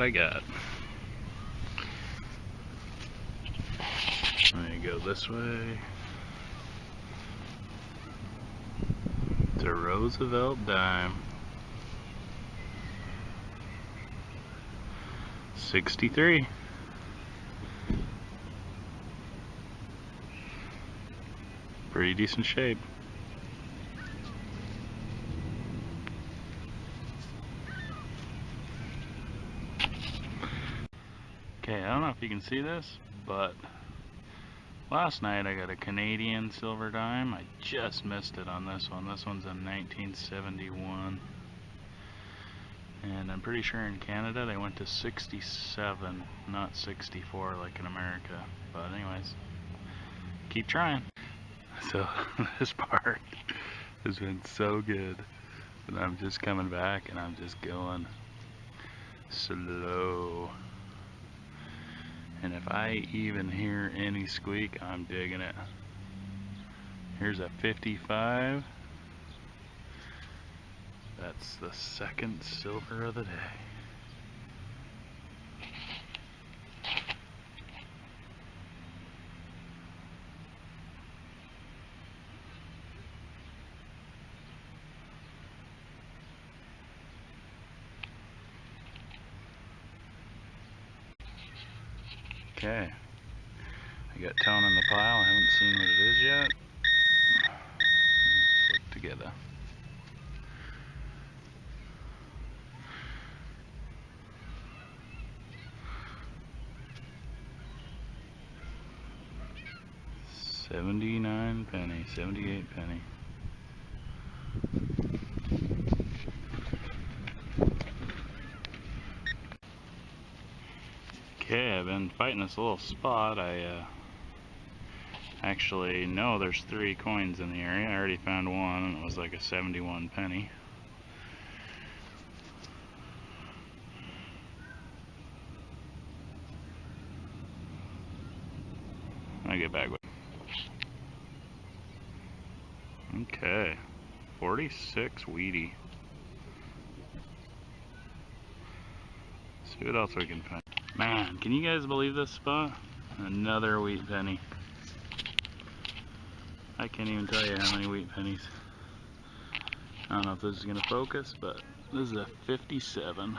what I got. Let me go this way. A Roosevelt dime. 63. Pretty decent shape. Okay, I don't know if you can see this, but last night I got a Canadian silver dime. I just missed it on this one. This one's in 1971. And I'm pretty sure in Canada they went to 67, not 64 like in America. But anyways, keep trying. So this part has been so good. And I'm just coming back and I'm just going slow. And if I even hear any squeak, I'm digging it. Here's a 55. That's the second silver of the day. Okay. I got tone in the pile. I haven't seen what it is yet. Let's look together. Seventy-nine penny, seventy-eight penny. Okay, I've been fighting this little spot. I uh, actually know there's three coins in the area. I already found one and it was like a 71 penny. I get back with. Okay, 46 weedy. See what else we can find. Man, can you guys believe this spot? Another wheat penny. I can't even tell you how many wheat pennies. I don't know if this is going to focus, but this is a 57.